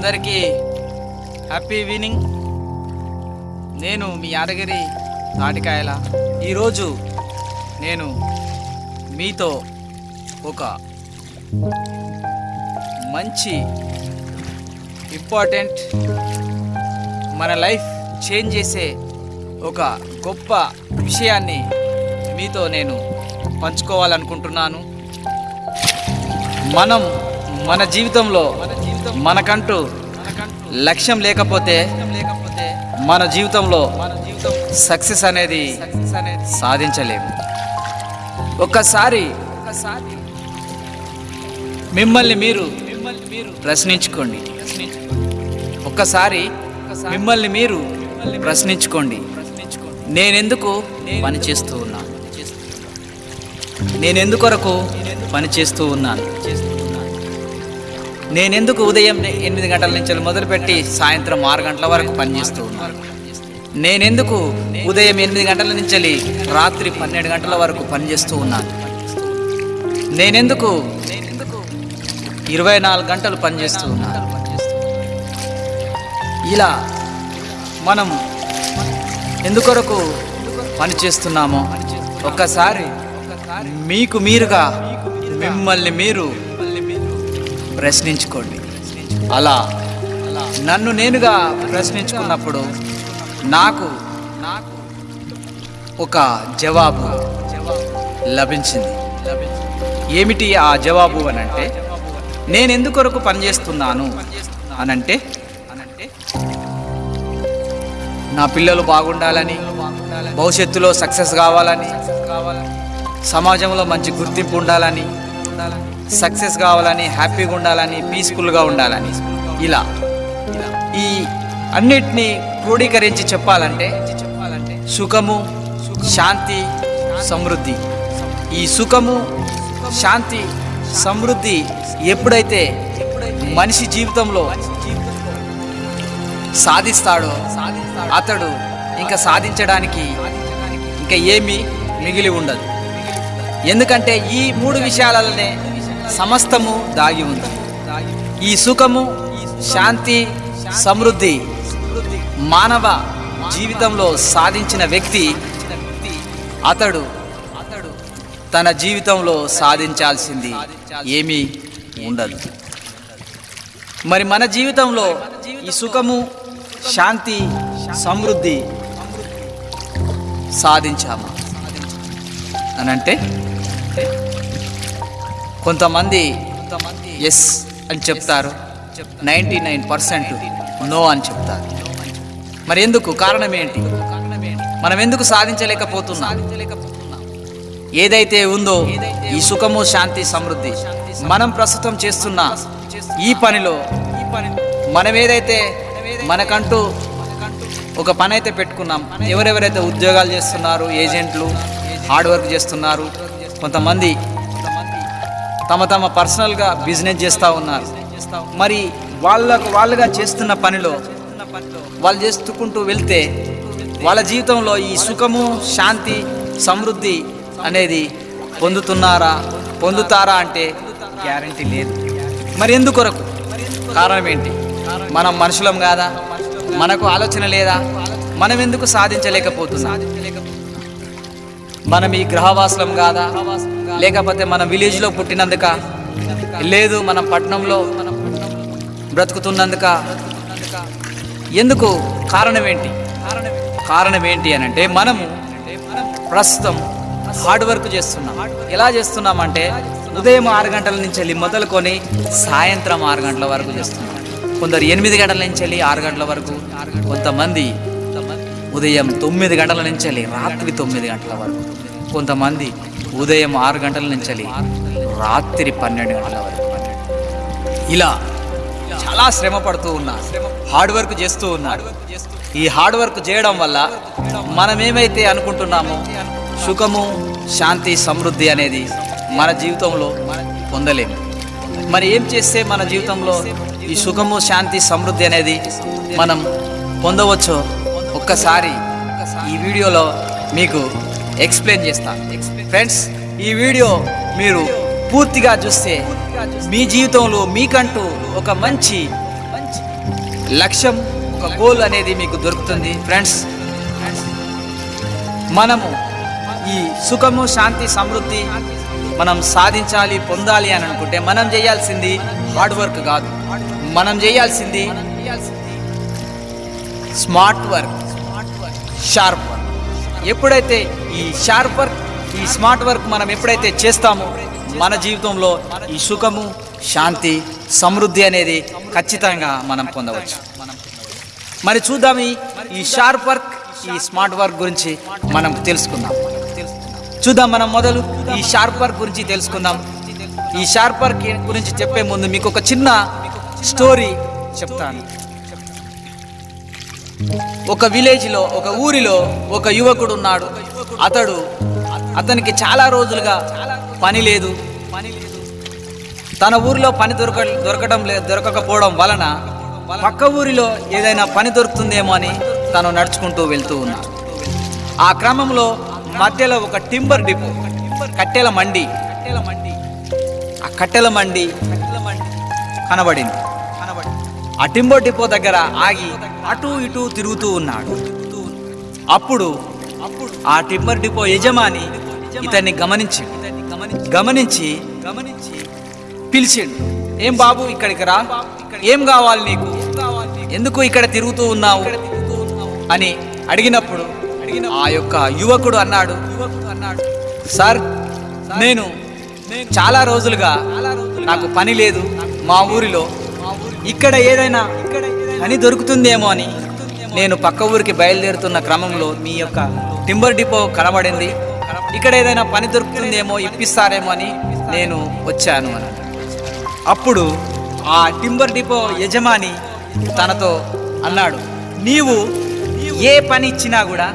అందరికీ happy evening. నేను మీ యాదగిరి తాటికాయల. ఈరోజు నేను మీతో ఒక మంచి ఇంపార్టెంట్ మన లైఫ్ చేంజ్ చేసే ఒక గొప్ప విషయాన్ని మీతో నేను పంచుకోవాలనుకుంటున్నాను. మనం మన జీవితంలో మనకంటూ లక్ష్యం లేకపోతే మన జీవితంలో సక్సెస్ అనేది సాధించలేము. ఒక్కసారి మిమ్మల్ని మీరు ప్రశ్నించుకోండి. ఒక్కసారి మిమ్మల్ని మీరు ప్రశ్నించుకోండి. నేనెందుకు పని చేస్తూ ఉన్నాను? నేనెందుకొరకు పని చేస్తూ ఉన్నాను? నేనెందుకు ఉదయం ఎనిమిది గంటల నుంచి మొదలుపెట్టి సాయంత్రం ఆరు గంటల వరకు పనిచేస్తూ ఉన్నాను. నేనెందుకు ఉదయం ఎనిమిది గంటల నుంచి రాత్రి పన్నెండు గంటల వరకు పనిచేస్తూ ఉన్నాను. నేనెందుకు ఇరవై నాలుగు గంటలు పనిచేస్తూ ఉన్నాను. ఇలా మనం ఎందుకొరకు పని చేస్తున్నామో ఒక్కసారి మీకు మీరుగా మిమ్మల్ని మీరు ప్రశ్నించుకోండి. అలా నన్ను నేనుగా ప్రశ్నించుకున్నప్పుడు నాకు నాకు ఒక జవాబు లభించింది. ఏమిటి ఆ జవాబు అని అంటే నేను ఎందుకొరకు పనిచేస్తున్నాను అనంటే అనంటే నా పిల్లలు బాగుండాలని భవిష్యత్తులో సక్సెస్ కావాలని సమాజంలో మంచి గుర్తింపు ఉండాలని సక్సెస్ కావాలని హ్యాపీగా ఉండాలని పీస్ఫుల్గా ఉండాలని. ఇలా. ఈ అన్నిటినీ క్రోడీకరించి చెప్పాలంటే సుఖము శాంతి సమృద్ధి. ఈ సుఖము శాంతి సమృద్ధి ఎప్పుడైతే మనిషి జీవితంలో సాధిస్తాడో అతడు ఇంకా సాధించడానికి ఇంకా ఏమీ మిగిలి ఉండదు. ఎందుకంటే ఈ మూడు విషయాలనే సమస్తము దాగి ఉంది. ఈ సుఖము శాంతి సమృద్ధి మానవ జీవితంలో సాధించిన వ్యక్తి అతడు అతడు తన జీవితంలో సాధించాల్సింది ఏమీ ఉండదు. మరి మన జీవితంలో ఈ సుఖము శాంతి సమృద్ధి సాధించామా? అని అంటే కొంతమంది ఎస్ అని చెప్తారు. నైంటీ నైన్ పర్సెంట్ నో అని చెప్తారు. మరి ఎందుకు? కారణం ఏంటి? మనం ఎందుకు సాధించలేకపోతున్నాం? ఏదైతే ఉందో ఈ సుఖము శాంతి సమృద్ధి మనం ప్రస్తుతం చేస్తున్న ఈ పనిలో మనం ఏదైతే మనకంటూ ఒక పని అయితే పెట్టుకున్నాం ఎవరెవరైతే ఉద్యోగాలు చేస్తున్నారు ఏజెంట్లు హార్డ్ వర్క్ చేస్తున్నారు కొంతమంది తమ తమ పర్సనల్గా బిజినెస్ చేస్తూ ఉన్నారు. మరి వాళ్ళకు వాళ్ళుగా చేస్తున్న పనిలో వాళ్ళు చేసుకుంటూ వెళ్తే వాళ్ళ జీవితంలో ఈ సుఖము శాంతి సమృద్ధి అనేది పొందుతున్నారా పొందుతారా అంటే గ్యారంటీ లేదు. మరి ఎందుకొరకు కారణం ఏంటి? మనం మనుషులం కాదా? మనకు ఆలోచన లేదా? మనం ఎందుకు సాధించలేకపోతున్నాం? మనం ఈ గ్రహవాసులం కాదా? లేకపోతే మన విలేజ్లో పుట్టినందుక? లేదు మనం పట్టణంలో బ్రతుకుతున్నందుక? ఎందుకు? కారణం ఏంటి కారణం ఏంటి అని అంటే మనము ప్రస్తుతం హార్డ్ వర్క్ చేస్తున్నాం. ఎలా చేస్తున్నామంటే ఉదయం ఆరు గంటల నుంచి వెళ్ళి మొదలుకొని సాయంత్రం ఆరు గంటల వరకు చేస్తున్నాం. కొందరు ఎనిమిది గంటల నుంచి వెళ్ళి ఆరు గంటల వరకు కొంతమంది ఉదయం తొమ్మిది గంటల నుంచి వెళ్ళి రాత్రి తొమ్మిది గంటల వరకు. కొంతమంది ఉదయం ఆరు గంటల నుంచి వెళ్ళి రాత్రి పన్నెండు గంటల వరకు ఇలా చాలా శ్రమ పడుతూ ఉన్నా హార్డ్ వర్క్ చేస్తూ ఉన్నా. ఈ హార్డ్ వర్క్ చేయడం వల్ల మనం ఏమైతే అనుకుంటున్నామో సుఖము శాంతి సమృద్ధి అనేది మన జీవితంలో పొందలేము. మరి ఏం చేస్తే మన జీవితంలో ఈ సుఖము శాంతి సమృద్ధి అనేది మనం పొందవచ్చో ఒక్కసారి ఈ వీడియోలో మీకు ఎక్స్ప్లెయిన్ చేస్తాను ఫ్రెండ్స్ ఈ వీడియో మీరు పూర్తిగా చూస్తే మీ జీవితంలో మీకంటూ ఒక మంచి లక్ష్యం ఒక గోల్ అనేది మీకు దొరుకుతుంది. ఫ్రెండ్స్ మనము ఈ సుఖము శాంతి సమృద్ధి మనం సాధించాలి పొందాలి అని అనుకుంటే మనం చేయాల్సింది హార్డ్ వర్క్ కాదు. మనం చేయాల్సింది స్మార్ట్ వర్క్ షార్ప్ ఎప్పుడైతే ఈ షార్ప్ వర్క్ ఈ స్మార్ట్ వర్క్ మనం ఎప్పుడైతే చేస్తామో మన జీవితంలో ఈ సుఖము శాంతి సమృద్ధి అనేది ఖచ్చితంగా మనం పొందవచ్చు. మరి చూద్దాం ఈ ఈ షార్ప్ వర్క్ ఈ స్మార్ట్ వర్క్ గురించి మనం తెలుసుకుందాం. చూద్దాం మనం మొదలు ఈ షార్ప్ వర్క్ గురించి తెలుసుకుందాం. ఈ షార్ప్ వర్క్ గురించి చెప్పే ముందు మీకు ఒక చిన్న స్టోరీ చెప్తాను. ఒక విలేజ్లో ఒక ఊరిలో ఒక యువకుడు ఉన్నాడు అతడు అతనికి చాలా రోజులుగా పని లేదు. పని లేదు తన ఊరిలో పని దొరక దొరకడం లేదు దొరకకపోవడం వలన పక్క ఊరిలో ఏదైనా పని దొరుకుతుందేమో అని తను నడుచుకుంటూ వెళ్తూ ఉన్నాడు. ఆ క్రమంలో మధ్యలో ఒక టింబర్ డిపో కట్టెల మండి కట్టెల మండి ఆ కట్టెల మండి కనబడింది. ఆ టింబర్ డిపో దగ్గర ఆగి అటు ఇటు తిరుగుతూ ఉన్నాడు. అప్పుడు అప్పుడు ఆ టింబర్ డిపో యజమాని ఇతన్ని గమనించి గమనించి గమనించి పిలిచిండు ఏం బాబు ఇక్కడికి రా? ఏం కావాలి నీకు? ఎందుకు ఇక్కడ తిరుగుతూ ఉన్నావు? అని అడిగినప్పుడు ఆ యొక్క యువకుడు అన్నాడు అన్నాడు సార్ నేను చాలా రోజులుగా నాకు పని లేదు మా ఊరిలో. ఇక్కడ ఏదైనా ఇక్కడ పని దొరుకుతుందేమో అని. నేను పక్క ఊరికి బయలుదేరుతున్న క్రమంలో మీ యొక్క టింబర్ డిపో కనబడింది. ఇక్కడ ఏదైనా పని దొరుకుతుందేమో ఇప్పిస్తారేమో అని నేను వచ్చాను అని. అప్పుడు ఆ టింబర్ డిపో యజమాని తనతో అన్నాడు నీవు ఏ పని ఇచ్చినా కూడా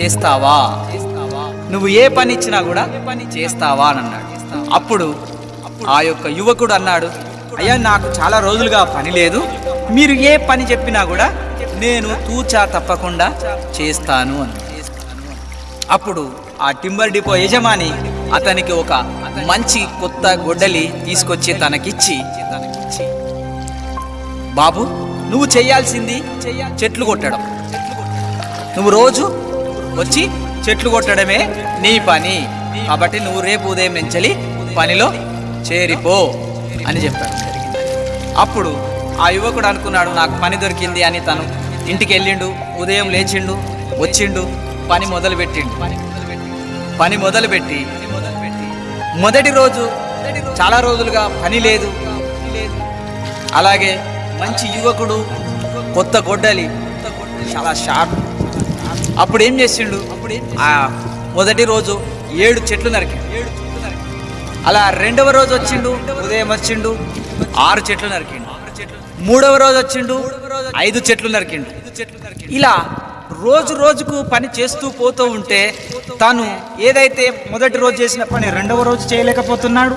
చేస్తావా? నువ్వు ఏ పని ఇచ్చినా కూడా పని చేస్తావా? అని అన్నాడు. అప్పుడు ఆ యొక్క యువకుడు అన్నాడు అయ్యా నాకు చాలా రోజులుగా పని లేదు. మీరు ఏ పని చెప్పినా కూడా నేను తూచా తప్పకుండా చేస్తాను అని. అప్పుడు ఆ టింబర్ డిపో యజమాని అతనికి ఒక మంచి కొత్త గొడ్డలి తీసుకొచ్చి తనకిచ్చి బాబు నువ్వు చేయాల్సింది చెట్లు కొట్టడం. నువ్వు రోజు వచ్చి చెట్లు కొట్టడమే నీ పని. కాబట్టి నువ్వు రేపు ఉదయం నుంచి పనిలో చేరిపో అని చెప్పాడు. అప్పుడు ఆ యువకుడు అనుకున్నాడు నాకు పని దొరికింది అని తను ఇంటికి వెళ్ళిండు ఉదయం లేచిండు వచ్చిండు పని మొదలు పెట్టిండు పని మొదలుపెట్టి మొదటి రోజు చాలా రోజులుగా పని లేదు. అలాగే మంచి యువకుడు కొత్త గొడ్డలి చాలా షార్ప్. అప్పుడు ఏం చేసిండు? ఆ మొదటి రోజు ఏడు చెట్లు నరికి అలా రెండవ రోజు వచ్చిండు ఉదయం వచ్చిండు ఆరు చెట్లు నరికిండు. మూడవ రోజు వచ్చిండు ఐదు చెట్లు నరికిండు. ఇలా రోజు రోజుకు పని చేస్తూ పోతూ ఉంటే తను ఏదైతే మొదటి రోజు చేసిన పని రెండవ రోజు చేయలేకపోతున్నాడు?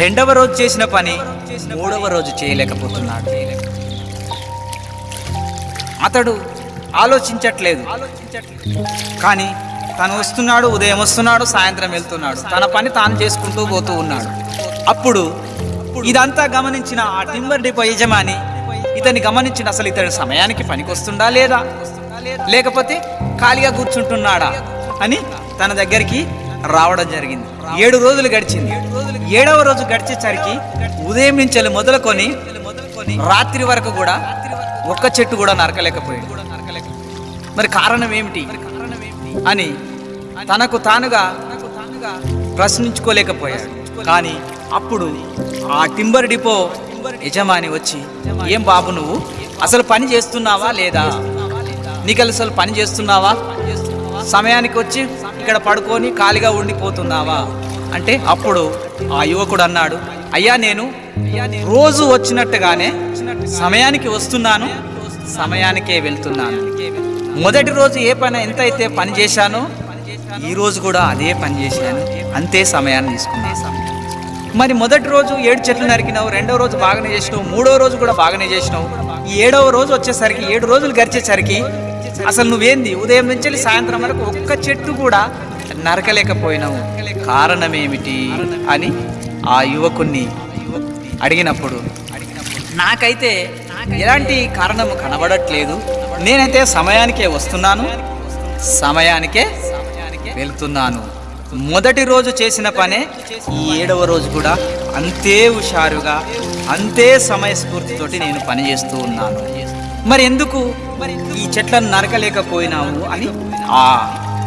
రెండవ రోజు చేసిన పని మూడవ రోజు చేయలేకపోతున్నాడు. అతడు ఆలోచించట్లేదు. కానీ తను వస్తున్నాడు ఉదయం వస్తున్నాడు సాయంత్రం వెళ్తున్నాడు. తన పని తాను చేసుకుంటూ పోతూ ఉన్నాడు. అప్పుడు ఇదంతా గమనించిన ఆ టింబర్ డిపో యజమాని ఇతన్ని గమనించిన అసలు ఇతడు సమయానికి పనికొస్తుండా లేదా? లేకపోతే ఖాళీగా కూర్చుంటున్నాడా అని తన దగ్గరికి రావడం జరిగింది. ఏడు రోజులు గడిచింది. ఏడవ రోజు గడిచేసరికి ఉదయం నుంచి మొదలుకొని రాత్రి వరకు కూడా ఒక్క చెట్టు కూడా నరకలేకపోయాడు. మరి కారణం ఏమిటి అని తనకు తానుగా ప్రశ్నించుకోలేకపోయాడు. కానీ అప్పుడు ఆ టింబర్ డిపో యజమాని వచ్చి ఏం బాబు నువ్వు? అసలు పని చేస్తున్నావా లేదా? నీకు అసలు పని చేస్తున్నావా? సమయానికి వచ్చి ఇక్కడ పడుకొని ఖాళీగా ఉండిపోతున్నావా? అంటే అప్పుడు ఆ యువకుడు అన్నాడు అయ్యా నేను రోజు వచ్చినట్టుగానే సమయానికి వస్తున్నాను సమయానికే వెళ్తున్నాను. మొదటి రోజు ఏ పని ఎంత అయితే పని చేశానో ఈ రోజు కూడా అదే పని చేశాను. అంతే సమయాన్ని తీసుకున్నాను. మరి మొదటి రోజు ఏడు చెట్లు నరికినావు రెండవ రోజు బాగానే చేసినావు మూడో రోజు కూడా బాగానే చేసినావు. ఈ ఏడవ రోజు వచ్చేసరికి ఏడు రోజులు గడిచేసరికి అసలు నువ్వేంది? ఉదయం నుంచి వెళ్ళి సాయంత్రం వరకు ఒక్క చెట్టు కూడా నరకలేకపోయినావు. కారణం ఏమిటి అని ఆ యువకుణ్ణి అడిగినప్పుడు నాకైతే ఎలాంటి కారణము కనబడట్లేదు. నేనైతే సమయానికే వస్తున్నాను సమయానికే వెళ్తున్నాను. మొదటి రోజు చేసిన పనే ఈ ఏడవ రోజు కూడా అంతే హుషారుగా అంతే సమయస్ఫూర్తితోటి నేను పని చేస్తూ ఉన్నాను. మరి ఎందుకు ఈ చెట్లను నరకలేకపోయినావు అని? ఆ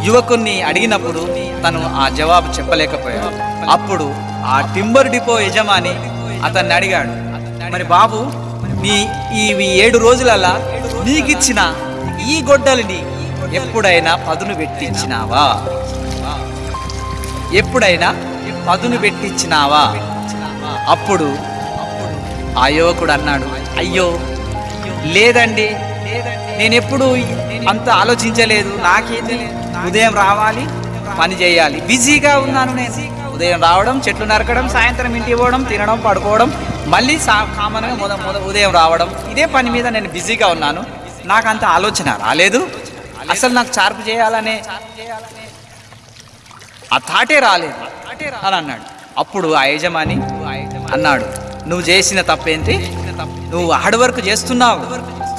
యువకుణ్ణి అడిగినప్పుడు తను ఆ జవాబు చెప్పలేకపోయాడు. అప్పుడు ఆ టింబర్ డిపో యజమాని అతన్ని అడిగాడు మరి బాబు నీ ఈ ఏడు రోజులల్లా నీకిచ్చిన ఈ గొడ్డలిని ఎప్పుడైనా పదును పెట్టించినావా? ఎప్పుడైనా పదును పెట్టించినావా? అప్పుడు ఆ యువకుడు అన్నాడు అయ్యో లేదండి. నేను ఎప్పుడు అంత ఆలోచించలేదు. నాకేంటి ఉదయం రావాలి పని చేయాలి. బిజీగా ఉన్నాను నేను. ఉదయం రావడం చెట్లు నరకడం సాయంత్రం ఇంటికి పోవడం తినడం పడుకోవడం మళ్ళీ సా కామన్గా మొద మొద ఉదయం రావడం. ఇదే పని మీద నేను బిజీగా ఉన్నాను. నాకు అంత ఆలోచన రాలేదు. అసలు నాకు చార్పు చేయాలనే ఆ థాటే రాలేదు. అని అన్నాడు. అప్పుడు ఆ యజమాని అన్నాడు నువ్వు చేసిన తప్పేంటి? నువ్వు హార్డ్ వర్క్ చేస్తున్నావు.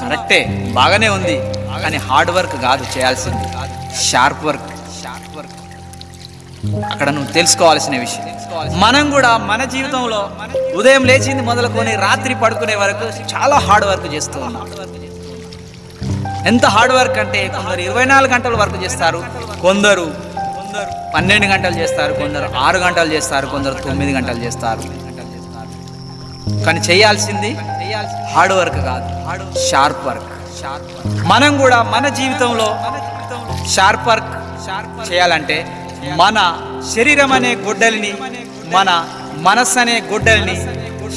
కరెక్టే బాగానే ఉంది. కానీ హార్డ్ వర్క్ కాదు చేయాల్సింది. షార్ప్ వర్క్ షార్ప్ వర్క్ అక్కడ నువ్వు తెలుసుకోవాల్సిన విషయం. మనం కూడా మన జీవితంలో ఉదయం లేచింది మొదలుకొని రాత్రి పడుకునే వరకు చాలా హార్డ్ వర్క్ చేస్తూ ఉన్నాం. ఎంత హార్డ్ వర్క్ అంటే కొందరు ఇరవై నాలుగు గంటలు వర్క్ చేస్తారు కొందరు కొందరు పన్నెండు గంటలు చేస్తారు కొందరు ఆరు గంటలు చేస్తారు కొందరు తొమ్మిది గంటలు చేస్తారు. కానీ చేయాల్సింది హార్డ్ వర్క్ కాదు షార్ప్ వర్క్. మనం కూడా మన జీవితంలో షార్ప్ వర్క్ చేయాలంటే మన శరీరం అనే గొడ్డలిని మన మనస్సు అనే గొడ్డలిని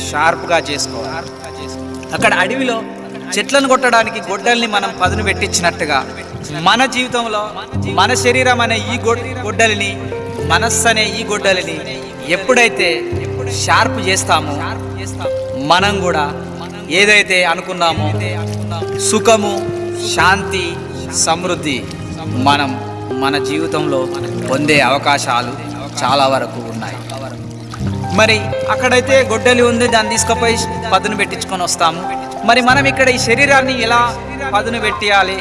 షార్ప్గా చేసుకోవాలి. అక్కడ అడవిలో చెట్లను కొట్టడానికి గొడ్డల్ని మనం పదును పెట్టించినట్టుగా మన జీవితంలో మన శరీరం అనే ఈ గొడ్డలిని మనస్సు అనే ఈ గొడ్డలిని ఎప్పుడైతే షార్ప్ చేస్తామో మనం కూడా ఏదైతే అనుకున్నామో సుఖము శాంతి సమృద్ధి మనం మన జీవితంలో పొందే అవకాశాలు చాలా వరకు ఉన్నాయి. మరి అక్కడైతే గొడ్డలి ఉంది దాన్ని తీసుకుపోయి పదును పెట్టించుకొని వస్తాము. మరి మనం ఇక్కడ ఈ శరీరాన్ని ఎలా పదును పెట్టేయాలి?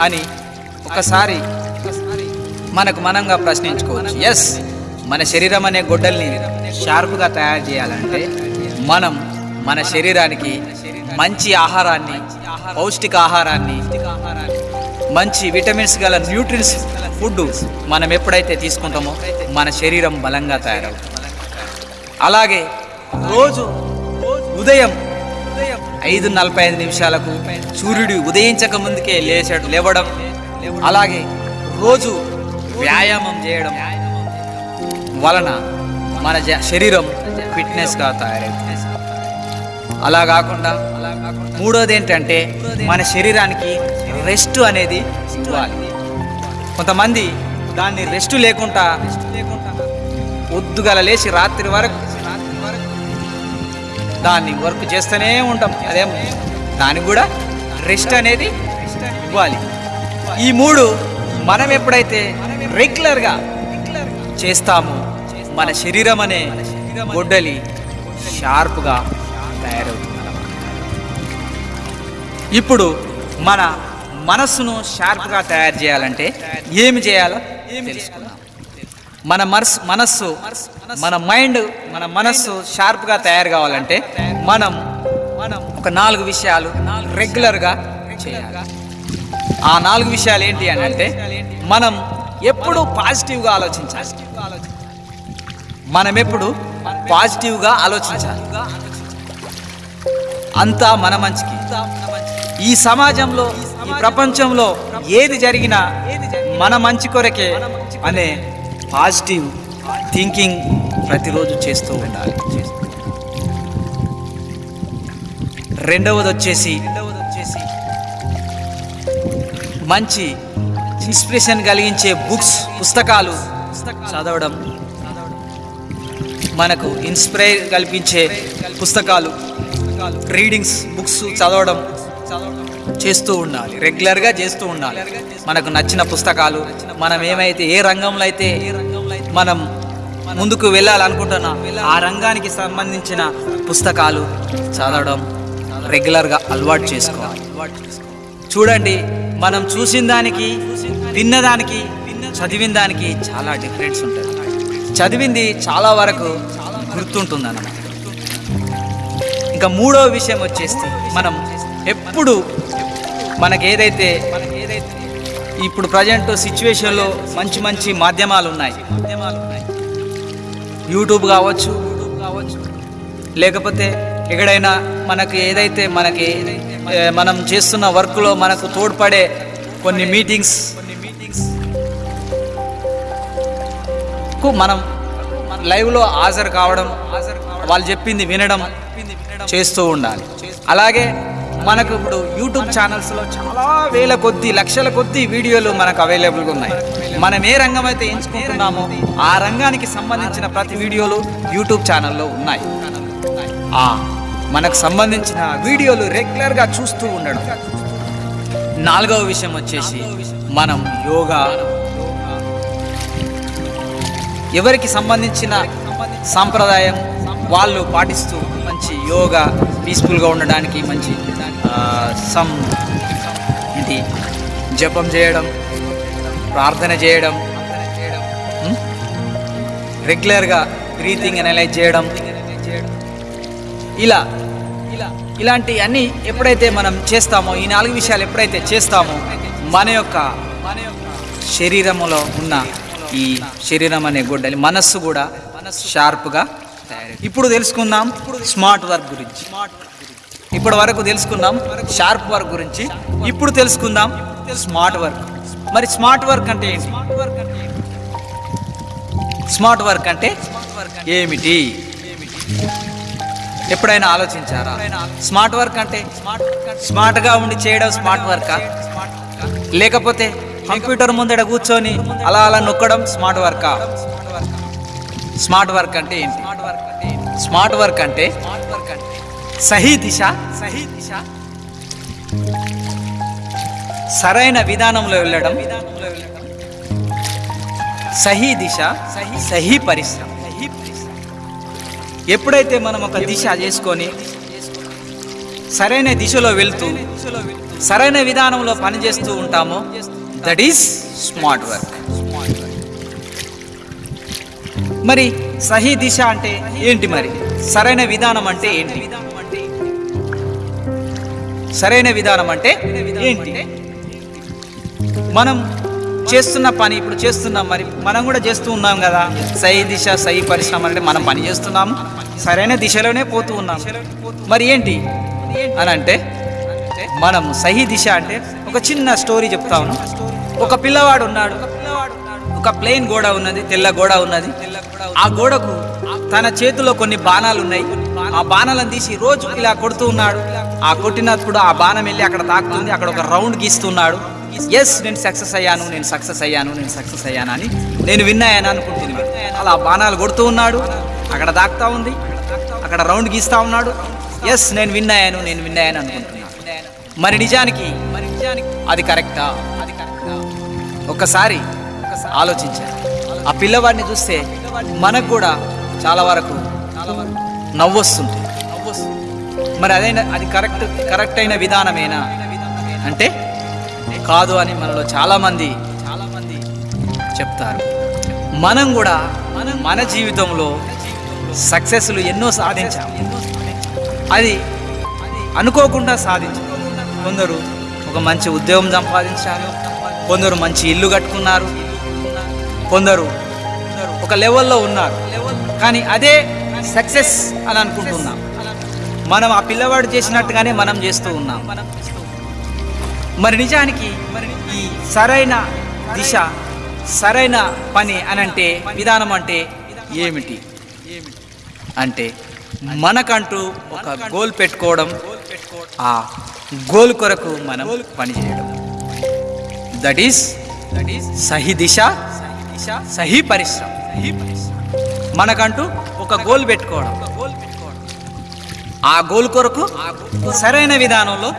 అని ఒకసారి మనకు మనంగా ప్రశ్నించుకోవచ్చు. ఎస్ మన శరీరం అనే గొడ్డల్ని షార్ప్గా తయారు చేయాలంటే మనం మన శరీరానికి మంచి ఆహారాన్ని పౌష్టిక ఆహారాన్ని మంచి విటమిన్స్ గల న్యూట్రిన్స్ ఫుడ్ మనం ఎప్పుడైతే తీసుకుంటామో మన శరీరం బలంగా తయారవుతుంది. అలాగే రోజు ఉదయం ఐదు నలభై ఐదు నిమిషాలకు సూర్యుడు ఉదయించక ముందుకే లేచాడు లేవడం అలాగే రోజు వ్యాయామం చేయడం వలన మన జ- శరీరం ఫిట్నెస్గా తయారవుతుంది. అలా కాకుండా మూడోది ఏంటంటే మన శరీరానికి రెస్ట్ అనేది ఇవ్వాలి. కొంతమంది దాన్ని రెస్ట్ లేకుండా పొద్దుగల లేచి రాత్రి వరకు దాన్ని వర్క్ చేస్తూనే ఉంటాం. అదేం దానికి కూడా రెస్ట్ అనేది ఇవ్వాలి. ఈ మూడు మనం ఎప్పుడైతే రెగ్యులర్గా చేస్తామో మన శరీరం అనే గొడ్డలి షార్ప్గా తయారవుతుంది. ఇప్పుడు మన మనస్సును షార్ప్గా తయారు చేయాలంటే ఏమి చేయాలో తెలుసుకుందాం. మన మనస్ మనస్సు మన మైండ్ మన మనస్సు షార్ప్గా తయారు కావాలంటే మనం మనం ఒక నాలుగు విషయాలు రెగ్యులర్గా చేయాలి. ఆ నాలుగు విషయాలు ఏంటి అని అంటే మనం ఎప్పుడు పాజిటివ్గా ఆలోచించాలి. మనం ఎప్పుడు పాజిటివ్గా ఆలోచించాలి. అంతా మన మంచికి. ఈ సమాజంలో ఈ ప్రపంచంలో ఏది జరిగినా మన మంచి కొరకే అనే పాజిటివ్ థింకింగ్ ప్రతిరోజు చేస్తూ ఉండాలి. రెండవది వచ్చేసి మంచి ఇన్స్పిరేషన్ కలిగించే బుక్స్ పుస్తకాలు చదవడం. మనకు ఇన్స్పైర్ కల్పించే పుస్తకాలు రీడింగ్స్ బుక్స్ చదవడం. చేస్తూ ఉండాలి. రెగ్యులర్గా చేస్తూ ఉండాలి. మనకు నచ్చిన పుస్తకాలు మనం ఏమైతే ఏ రంగంలో అయితే మనం ముందుకు వెళ్ళాలనుకుంటున్నా ఆ రంగానికి సంబంధించిన పుస్తకాలు చదవడం రెగ్యులర్గా అలవాటు చేసుకోవాలి. చూడండి మనం చూసిన దానికి విన్నదానికి చదివిన దానికి చాలా డిఫరెన్స్ ఉంటుంది. చదివింది చాలా వరకు గుర్తుంటుంది అన్నమాట ఇంకా మూడో విషయం వచ్చేసి మనం ఎప్పుడు మనకి ఏదైతే ఇప్పుడు ప్రజెంట్ సిచ్యువేషన్లో మంచి మంచి మాధ్యమాలు ఉన్నాయి యూట్యూబ్ కావచ్చు కావచ్చు లేకపోతే ఎక్కడైనా మనకి ఏదైతే మనకి మనం చేస్తున్న వర్క్లో మనకు తోడ్పడే కొన్ని మీటింగ్స్ కొన్ని మీటింగ్స్కు మనం లైవ్లో హాజరు కావడం వాళ్ళు చెప్పింది వినడం చేస్తూ ఉండాలి. అలాగే మనకు ఇప్పుడు యూట్యూబ్ ఛానల్స్లో చాలా వేల కొద్ది లక్షల కొద్ది వీడియోలు మనకు అవైలబుల్గా ఉన్నాయి. మనం ఏ రంగం అయితే ఎంచుకుంటున్నామో ఆ రంగానికి సంబంధించిన ప్రతి వీడియోలు యూట్యూబ్ ఛానల్లో ఉన్నాయి. మనకు సంబంధించిన వీడియోలు రెగ్యులర్గా చూస్తూ ఉండడం. నాలుగవ విషయం వచ్చేసి మనం యోగా. ఎవరికి సంబంధించిన సాంప్రదాయం వాళ్ళు పాటిస్తూ మంచి యోగా పీస్ఫుల్గా ఉండడానికి మంచి సమ్ ఇది జపం చేయడం ప్రార్థన చేయడం రెగ్యులర్గా బ్రీతింగ్ అనలైజ్ చేయడం ఇలా ఇలా ఇలాంటి అన్ని ఎప్పుడైతే మనం చేస్తామో ఈ నాలుగు విషయాలు ఎప్పుడైతే చేస్తామో మన యొక్క మన యొక్క శరీరంలో ఉన్న ఈ శరీరం అనే గొడ్డలి మనస్సు కూడా షార్ప్గా ఇప్పుడు తెలుసుకుందాం స్మార్ట్ వర్క్ గురించి. ఇప్పటి వరకు తెలుసుకుందాం షార్ప్ వర్క్ గురించి. ఇప్పుడు తెలుసుకుందాం స్మార్ట్ వర్క్ మరి స్మార్ట్ వర్క్ అంటే ఏంటి? స్మార్ట్ వర్క్ అంటే ఏమిటి? ఎప్పుడైనా ఆలోచించారా? స్మార్ట్ వర్క్ అంటే స్మార్ట్గా ఉండి చేయడం స్మార్ట్ వర్కా లేకపోతే కంప్యూటర్ ముందడ కూర్చొని అలా అలా నొక్కడం స్మార్ట్ వర్కా స్మార్ట్ వర్క్ అంటే ఏంటి? స్మార్ట్ వర్క్ అంటే సహీ దిశ. సహీ దిశ. సరైన విధానంలో వెళ్ళడం. సహీ దిశ. సహీ పరిశ్రమ. ఎప్పుడైతే మనం ఒక దిశ చేసుకొని సరైన దిశలో వెళ్తూ సరైన విధానంలో పనిచేస్తూ ఉంటామో దట్ ఈస్ స్మార్ట్ వర్క్. మరి సహీ దిశ అంటే ఏంటి మరి? సరైన విధానం అంటే ఏంటి? సరైన విధానం అంటే ఏంటి? మనం చేస్తున్న పని ఇప్పుడు చేస్తున్నాం మరి మనం కూడా చేస్తూ ఉన్నాం కదా. సహీ దిశ సహీ పరిశ్రమ అంటే మనం పని చేస్తున్నాము సరైన దిశలోనే పోతూ ఉన్నాం. మరి ఏంటి? అని అంటే మనం సహీ దిశ అంటే ఒక చిన్న స్టోరీ చెప్తా ఉన్నాం. ఒక పిల్లవాడు ఉన్నాడు. ఒక ప్లెయిన్ గోడ ఉన్నది తెల్ల గోడ ఉన్నది. ఆ గోడకు తన చేతిలో కొన్ని బాణాలు ఉన్నాయి. ఆ బాణాలను తీసి రోజు ఇలా కొడుతూ ఉన్నాడు. ఆ కొట్టినప్పుడు ఆ బాణం వెళ్ళి అక్కడ తాకుతుంది. అక్కడ ఒక రౌండ్ గీస్తున్నాడు. ఎస్ నేను సక్సెస్ అయ్యాను నేను సక్సెస్ అయ్యాను నేను సక్సెస్ అయ్యాను అని నేను విన్ అయ్యాను అలా బాణాలు కొడుతూ ఉన్నాడు. అక్కడ దాక్తా ఉంది. అక్కడ రౌండ్ గీస్తా ఉన్నాడు. ఎస్ నేను విన్ అయ్యాను నేను విన్నాయని అనుకుంటున్నాను. మరి నిజానికి మరి నిజానికి అది కరెక్టా అది కరెక్టా? ఒక్కసారి ఆలోచించారు. ఆ పిల్లవాడిని చూస్తే మనకు కూడా చాలా వరకు నవ్వొస్తుంది మరి అదైనా అది కరెక్ట్ కరెక్ట్ అయిన విధానమేనా? అంటే కాదు అని మనలో చాలా మంది చాలా మంది చెప్తారు. మనం కూడా మనం మన జీవితంలో సక్సెస్లు ఎన్నో సాధించాం. అది అనుకోకుండా సాధించాం. కొందరు ఒక మంచి ఉద్యోగం సంపాదించారు కొందరు మంచి ఇల్లు కట్టుకున్నారు కొందరు ఒక లెవెల్లో ఉన్నారు. కానీ అదే సక్సెస్ అని అనుకుంటున్నాం. మనం ఆ పిల్లవాడు చేసినట్టుగానే మనం చేస్తూ ఉన్నాం. మరి నిజానికి ఈ సరైన దిశ సరైన పని అని అంటే విధానం అంటే ఏమిటి? అంటే మనకంటూ ఒక గోల్ పెట్టుకోవడం ఆ గోల్ కొరకు మనం పనిచేయడం. దట్ ఈస్ దట్ ఈస్ సహి దిశ సహీ పరిశ్రమ పరిశ్రమ. మనకంటూ ఒక గోల్ పెట్టుకోవడం. ఆ గోల్ కొరకు సరైన విధానంలో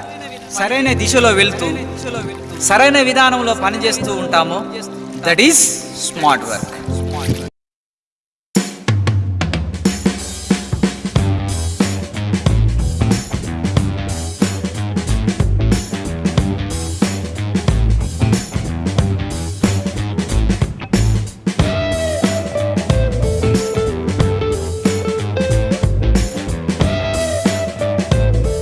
సరైన దిశలో వెళ్తూ సరైన విధానంలో పనిచేస్తూ ఉంటామో. That is smart work